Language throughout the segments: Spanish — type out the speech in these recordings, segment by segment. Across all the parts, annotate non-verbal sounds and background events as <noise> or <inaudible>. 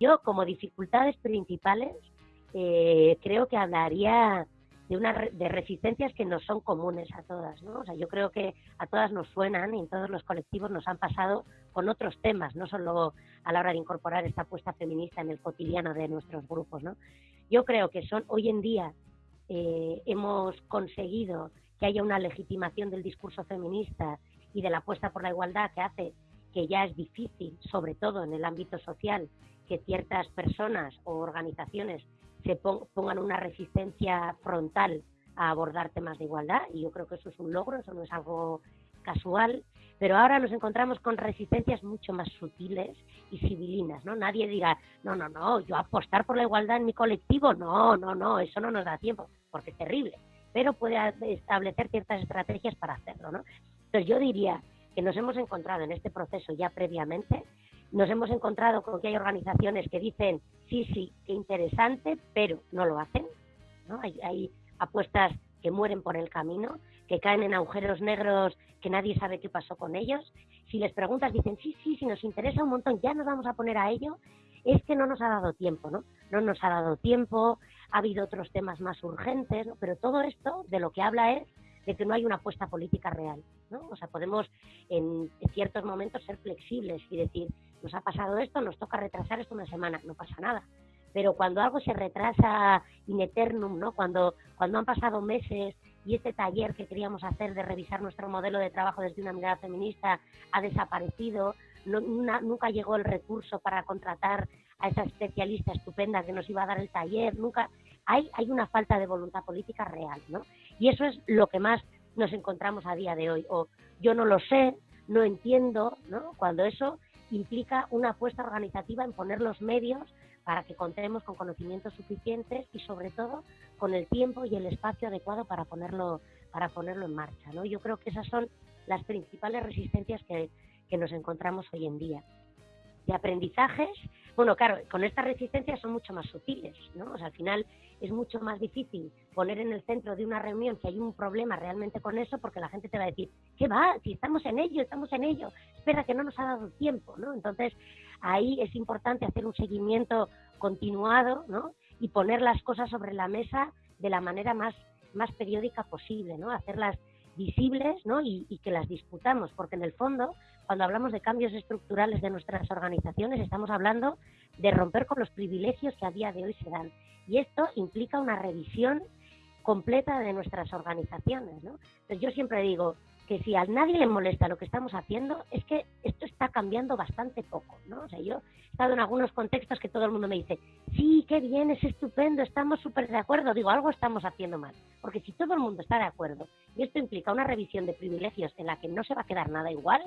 Yo, como dificultades principales, eh, creo que hablaría de, una, de resistencias que no son comunes a todas, ¿no? O sea, yo creo que a todas nos suenan y en todos los colectivos nos han pasado con otros temas, no solo a la hora de incorporar esta apuesta feminista en el cotidiano de nuestros grupos, ¿no? Yo creo que son hoy en día eh, hemos conseguido que haya una legitimación del discurso feminista y de la apuesta por la igualdad que hace que ya es difícil, sobre todo en el ámbito social, que ciertas personas o organizaciones se pongan una resistencia frontal a abordar temas de igualdad y yo creo que eso es un logro, eso no es algo casual, pero ahora nos encontramos con resistencias mucho más sutiles y civilinas, ¿no? Nadie dirá, no, no, no, yo apostar por la igualdad en mi colectivo, no, no, no, eso no nos da tiempo, porque es terrible, pero puede establecer ciertas estrategias para hacerlo, ¿no? Entonces yo diría que nos hemos encontrado en este proceso ya previamente nos hemos encontrado con que hay organizaciones que dicen, sí, sí, qué interesante, pero no lo hacen. ¿no? Hay, apuestas que mueren por el camino, que caen en agujeros negros que nadie sabe qué pasó con ellos. Si les preguntas, dicen, sí, sí, si nos interesa un montón, ya nos vamos a poner a ello. Es que no nos ha dado tiempo, ¿no? No nos ha dado tiempo, ha habido otros temas más urgentes, ¿no? pero todo esto de lo que habla es de que no hay una apuesta política real, ¿no? O sea, podemos en ciertos momentos ser flexibles y decir, nos ha pasado esto, nos toca retrasar esto una semana, no pasa nada. Pero cuando algo se retrasa in eternum, ¿no? Cuando, cuando han pasado meses y este taller que queríamos hacer de revisar nuestro modelo de trabajo desde una mirada feminista ha desaparecido, nunca llegó el recurso para contratar a esa especialista estupenda que nos iba a dar el taller, nunca hay, hay una falta de voluntad política real, ¿no? Y eso es lo que más nos encontramos a día de hoy. O yo no lo sé, no entiendo, ¿no? Cuando eso implica una apuesta organizativa en poner los medios para que contemos con conocimientos suficientes y sobre todo con el tiempo y el espacio adecuado para ponerlo para ponerlo en marcha ¿no? yo creo que esas son las principales resistencias que, que nos encontramos hoy en día de aprendizajes bueno claro con estas resistencias son mucho más sutiles no o sea, al final es mucho más difícil poner en el centro de una reunión que hay un problema realmente con eso porque la gente te va a decir, ¿qué va? Si estamos en ello, estamos en ello, espera que no nos ha dado tiempo, ¿no? Entonces ahí es importante hacer un seguimiento continuado, ¿no? Y poner las cosas sobre la mesa de la manera más, más periódica posible, ¿no? Hacerlas visibles ¿no? y, y, que las disputamos, porque en el fondo, cuando hablamos de cambios estructurales de nuestras organizaciones, estamos hablando de romper con los privilegios que a día de hoy se dan. Y esto implica una revisión completa de nuestras organizaciones. ¿no? Entonces yo siempre digo que si a nadie le molesta lo que estamos haciendo, es que esto está cambiando bastante poco. ¿no? O sea, yo he estado en algunos contextos que todo el mundo me dice, sí, qué bien, es estupendo, estamos súper de acuerdo. Digo, algo estamos haciendo mal. Porque si todo el mundo está de acuerdo y esto implica una revisión de privilegios en la que no se va a quedar nada igual,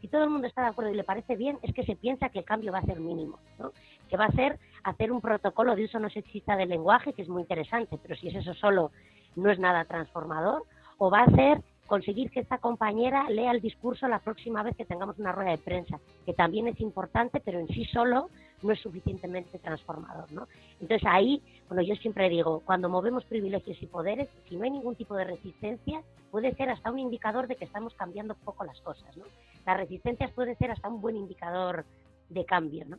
si todo el mundo está de acuerdo y le parece bien, es que se piensa que el cambio va a ser mínimo, ¿no? que va a ser hacer un protocolo de uso no sexista del lenguaje, que es muy interesante, pero si es eso solo, no es nada transformador, o va a ser conseguir que esta compañera lea el discurso la próxima vez que tengamos una rueda de prensa, que también es importante, pero en sí solo no es suficientemente transformador, ¿no? Entonces ahí, bueno, yo siempre digo, cuando movemos privilegios y poderes, si no hay ningún tipo de resistencia, puede ser hasta un indicador de que estamos cambiando poco las cosas, ¿no? Las resistencias pueden ser hasta un buen indicador de cambio, ¿no?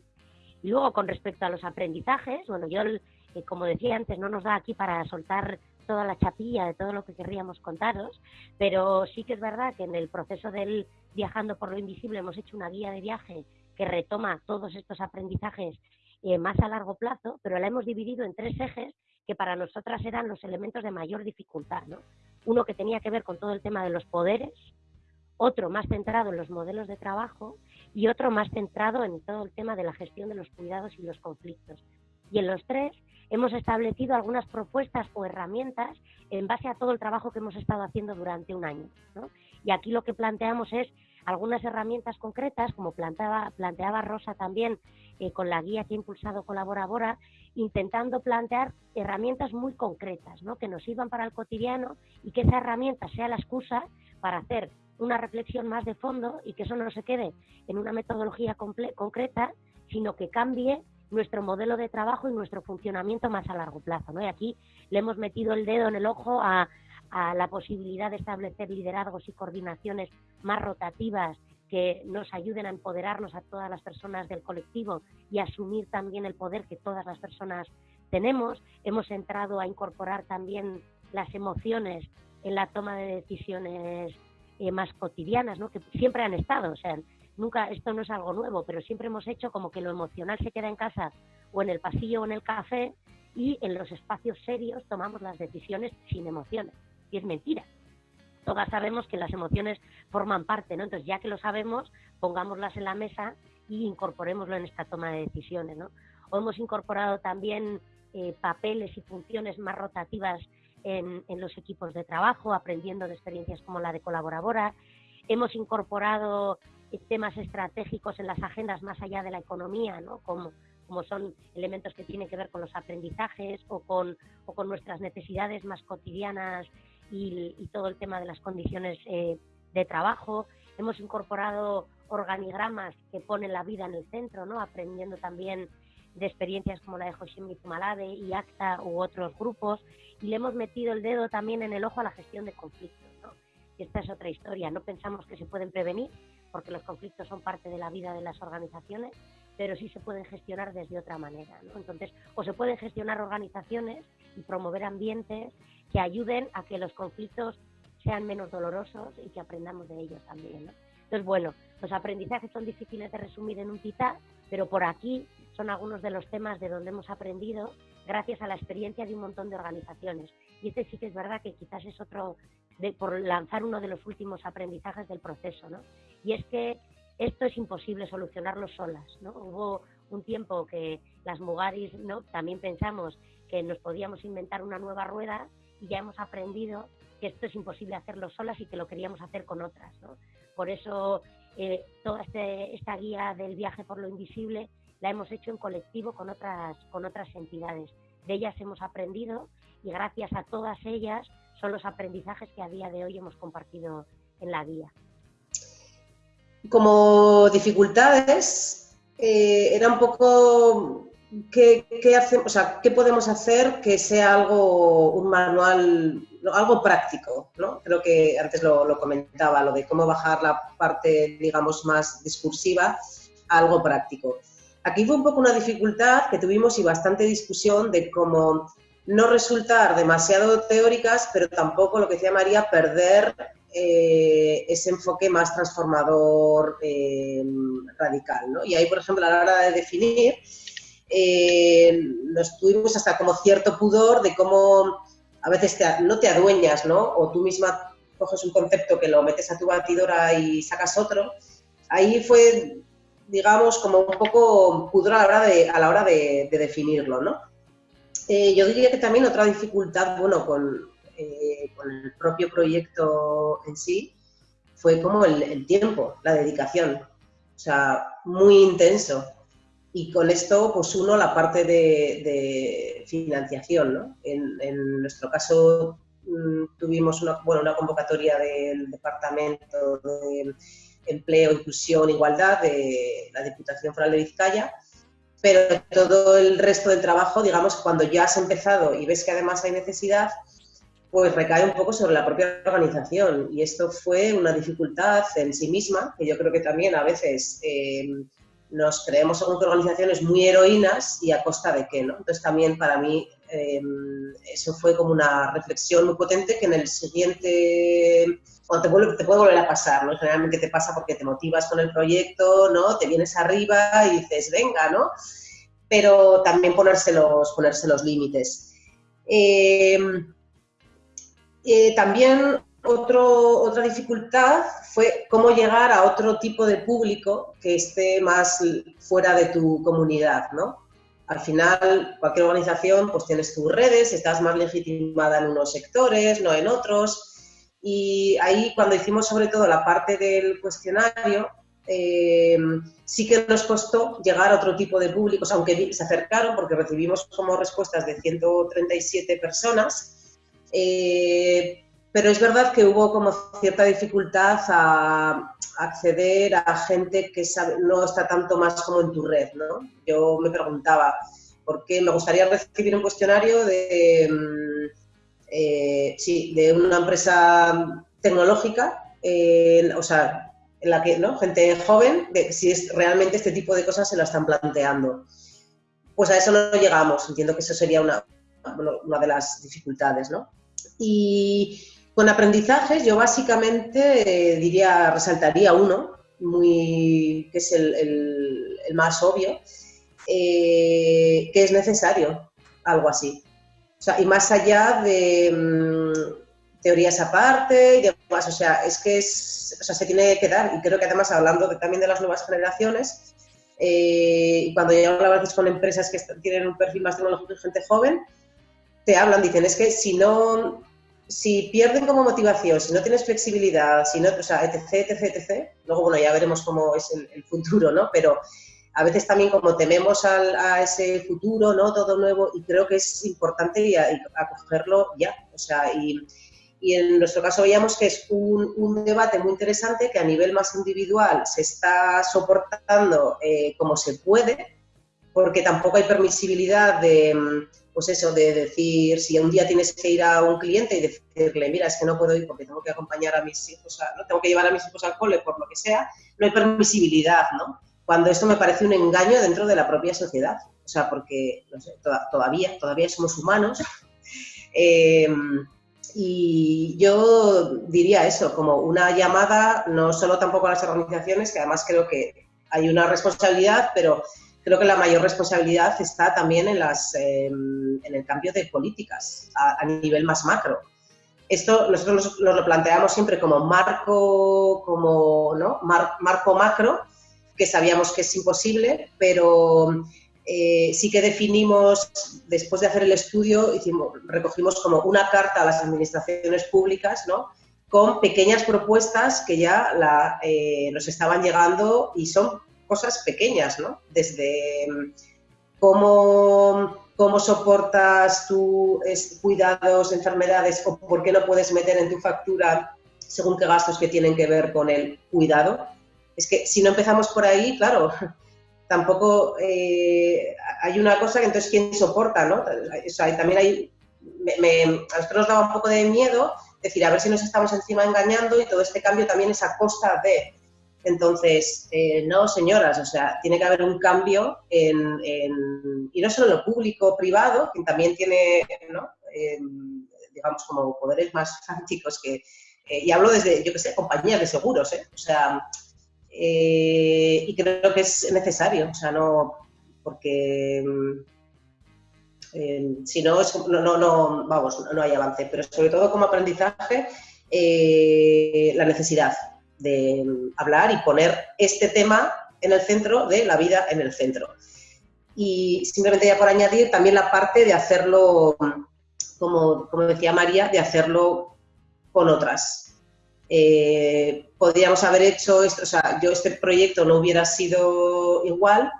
Y luego, con respecto a los aprendizajes, bueno, yo, eh, como decía antes, no nos da aquí para soltar toda la chapilla de todo lo que querríamos contaros, pero sí que es verdad que en el proceso del Viajando por lo Invisible hemos hecho una guía de viaje que retoma todos estos aprendizajes eh, más a largo plazo, pero la hemos dividido en tres ejes que para nosotras eran los elementos de mayor dificultad. ¿no? Uno que tenía que ver con todo el tema de los poderes, otro más centrado en los modelos de trabajo y otro más centrado en todo el tema de la gestión de los cuidados y los conflictos. Y en los tres hemos establecido algunas propuestas o herramientas en base a todo el trabajo que hemos estado haciendo durante un año. Y aquí lo que planteamos es algunas herramientas concretas, como planteaba, planteaba Rosa también eh, con la guía que ha impulsado Colaboradora, intentando plantear herramientas muy concretas, ¿no? que nos sirvan para el cotidiano y que esa herramienta sea la excusa para hacer una reflexión más de fondo y que eso no se quede en una metodología concreta, sino que cambie nuestro modelo de trabajo y nuestro funcionamiento más a largo plazo. ¿no? Y aquí le hemos metido el dedo en el ojo a, a la posibilidad de establecer liderazgos y coordinaciones más rotativas que nos ayuden a empoderarnos a todas las personas del colectivo y asumir también el poder que todas las personas tenemos. Hemos entrado a incorporar también las emociones en la toma de decisiones eh, más cotidianas, ¿no? que siempre han estado. O sea, nunca, esto no es algo nuevo, pero siempre hemos hecho como que lo emocional se queda en casa o en el pasillo o en el café y en los espacios serios tomamos las decisiones sin emociones. Y es mentira. Todas sabemos que las emociones forman parte, ¿no? Entonces, ya que lo sabemos, pongámoslas en la mesa y incorporémoslo en esta toma de decisiones, ¿no? O hemos incorporado también eh, papeles y funciones más rotativas en, los equipos de trabajo, aprendiendo de experiencias como la de colaboradora. Hemos incorporado eh, temas estratégicos en las agendas más allá de la economía, ¿no? como, como son elementos que tienen que ver con los aprendizajes o con, o con nuestras necesidades más cotidianas y, todo el tema de las condiciones eh, de trabajo. Hemos incorporado organigramas que ponen la vida en el centro, ¿no? aprendiendo también de experiencias como la de Hoshimi Zumalade y ACTA u otros grupos, y le hemos metido el dedo también en el ojo a la gestión de conflictos. ¿no? Y esta es otra historia. No pensamos que se pueden prevenir, porque los conflictos son parte de la vida de las organizaciones, pero sí se pueden gestionar desde otra manera. ¿no? Entonces, o se pueden gestionar organizaciones y promover ambientes que ayuden a que los conflictos sean menos dolorosos y que aprendamos de ellos también. ¿no? Entonces, bueno, los aprendizajes son difíciles de resumir en un titán, pero por aquí son algunos de los temas de donde hemos aprendido gracias a la experiencia de un montón de organizaciones. Y este sí que es verdad que quizás es otro, de, por lanzar uno de los últimos aprendizajes del proceso, ¿no? Y es que esto es imposible solucionarlo solas, ¿no? Hubo un tiempo que las Mugaris, ¿no? También pensamos que nos podíamos inventar una nueva rueda y ya hemos aprendido que esto es imposible hacerlo solas y que lo queríamos hacer con otras, ¿no? Por eso eh, toda este, esta guía del viaje por lo invisible la hemos hecho en colectivo con otras, con otras entidades. De ellas hemos aprendido y gracias a todas ellas son los aprendizajes que a día de hoy hemos compartido en la guía. Como dificultades, eh, era un poco ¿qué, hacemos, ¿qué podemos hacer que sea algo, un manual, algo práctico? ¿no? Creo que antes lo, lo, comentaba, lo de cómo bajar la parte, digamos, más discursiva a algo práctico. Aquí fue un poco una dificultad que tuvimos y bastante discusión de cómo no resultar demasiado teóricas, pero tampoco lo que decía María, perder eh, ese enfoque más transformador eh, radical. ¿no? Y ahí, por ejemplo, a la hora de definir, eh, nos tuvimos hasta como cierto pudor de cómo a veces no te adueñas, ¿no? O tú misma coges un concepto que lo metes a tu batidora y sacas otro. Ahí fue digamos, como un poco pudor a la hora de, a la hora de, definirlo, ¿no? Eh, yo diría que también otra dificultad, bueno, eh, con, el propio proyecto en sí, fue como el, tiempo, la dedicación, o sea, muy intenso. Y con esto, pues uno, la parte de, financiación, ¿no? En, nuestro caso mm, tuvimos una, bueno, una convocatoria del departamento de Empleo, Inclusión, Igualdad de la Diputación Foral de Vizcaya, pero todo el resto del trabajo, digamos, cuando ya has empezado y ves que además hay necesidad, pues recae un poco sobre la propia organización. Y esto fue una dificultad en sí misma, que yo creo que también a veces eh, nos creemos según que organizaciones muy heroínas y a costa de qué, ¿no? Entonces también para mí eh, eso fue como una reflexión muy potente que en el siguiente cuando te puede volver a pasar, ¿no? Generalmente te pasa porque te motivas con el proyecto, ¿no? Te vienes arriba y dices, venga, ¿no? Pero también ponerse los, ponerse los límites. Em, eh, también otro, otra dificultad fue cómo llegar a otro tipo de público que esté más fuera de tu comunidad, ¿no? Al final, cualquier organización, pues tienes tus redes, estás más legitimada en unos sectores, no en otros, y ahí cuando hicimos sobre todo la parte del cuestionario, eh, sí que nos costó llegar a otro tipo de públicos, aunque se acercaron porque recibimos como respuestas de 137 personas, eh, pero es verdad que hubo como cierta dificultad a acceder a gente que no está tanto más como en tu red, ¿no? Yo me preguntaba, ¿por qué me gustaría recibir un cuestionario de mm, eh, sí, de una empresa tecnológica, eh, o sea, en la que, ¿no? Gente joven, si es realmente este tipo de cosas se lo están planteando. Pues a eso no llegamos, entiendo que eso sería una, una de las dificultades, ¿no? Y con aprendizajes yo básicamente eh, diría, resaltaría uno, muy, que es el, el, más obvio, eh, que es necesario algo así. O sea, y más allá de mm, teorías aparte y demás, o sea, es que es, o sea, se tiene que dar, y creo que además hablando también de las nuevas generaciones, eh, cuando yo hablo a veces con empresas que tienen un perfil más tecnológico y gente joven, te hablan, dicen, es que si no, si pierden como motivación, si no tienes flexibilidad, si no, o sea, etc, etc, etc, luego, bueno, ya veremos cómo es el, futuro, ¿no? Pero a veces también como tememos a ese futuro, ¿no? Todo nuevo, y creo que es importante y, acogerlo ya, o sea, y, y, en nuestro caso veíamos que es un, un, debate muy interesante que a nivel más individual se está soportando eh, como se puede, porque tampoco hay permisibilidad de pues eso, de decir, si un día tienes que ir a un cliente y decirle, mira, es que no puedo ir porque tengo que acompañar a mis hijos, no tengo que llevar a mis hijos al cole por lo que sea, no hay permisibilidad, ¿no? Cuando esto me parece un engaño dentro de la propia sociedad. O sea, porque, no sé, todavía, todavía somos humanos. <laughs> Em, y yo diría eso, como una llamada, no solo tampoco a las organizaciones, que además creo que hay una responsabilidad, pero creo que la mayor responsabilidad está también en, las, em, en el cambio de políticas a, nivel más macro. Esto nosotros nos, lo planteamos siempre como marco, como, ¿no? marco macro, que sabíamos que es imposible, pero eh, sí que definimos, después de hacer el estudio, hicimos, recogimos como una carta a las administraciones públicas, ¿no? con pequeñas propuestas que ya eh, nos estaban llegando y son cosas pequeñas, ¿no? Desde mm, cómo, cómo soportas tus cuidados, enfermedades o por qué no puedes meter en tu factura según qué gastos que tienen que ver con el cuidado. Es que si no empezamos por ahí, claro, <laughs> tampoco eh, hay una cosa que entonces quién soporta, ¿no? O sea, también hay, a nosotros nos daba un poco de miedo decir, a ver si nos estamos encima engañando y todo este cambio también es a costa de entonces, eh, no, señoras, o sea, tiene que haber un cambio en, y no solo en lo público, privado, que también tiene, ¿no? Em, digamos, como poderes más <laughs> fácticos que, eh, y hablo desde, yo qué sé, compañías de seguros, ¿eh? O sea, eh, y creo que es necesario, o sea, no, porque em, si no, es, no, no, no, vamos, no hay avance, pero sobre todo como aprendizaje, la necesidad, de hablar y poner este tema en el centro de la vida en el centro. Y simplemente ya por añadir también la parte de hacerlo, como, como decía María, de hacerlo con otras. Eh, podríamos haber hecho esto, o sea, yo este proyecto no hubiera sido igual,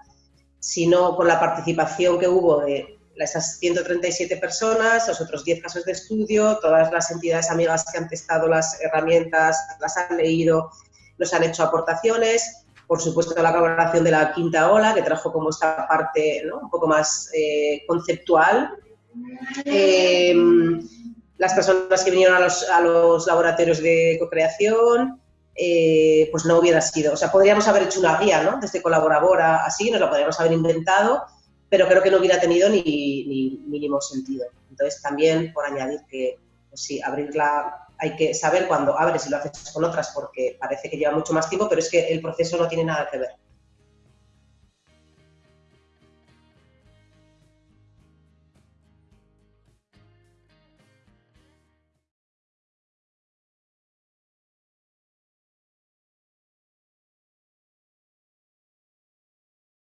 sino con la participación que hubo de esas 137 personas, los otros 10 casos de estudio, todas las entidades amigas que han testado las herramientas, las han leído, nos han hecho aportaciones, por supuesto la colaboración de la quinta ola, que trajo como esta parte un poco más eh, conceptual. Eh, las personas que vinieron a los, a los laboratorios de co-creación, eh, pues no hubiera sido. O sea, podríamos haber hecho una guía, ¿no? Desde colaboradora, así, nos la podríamos haber inventado, pero creo que no hubiera tenido ni, mínimo sentido. Entonces, también por añadir que, pues sí, abrirla, hay que saber cuándo abres y lo haces con otras porque parece que lleva mucho más tiempo, pero es que el proceso no tiene nada que ver.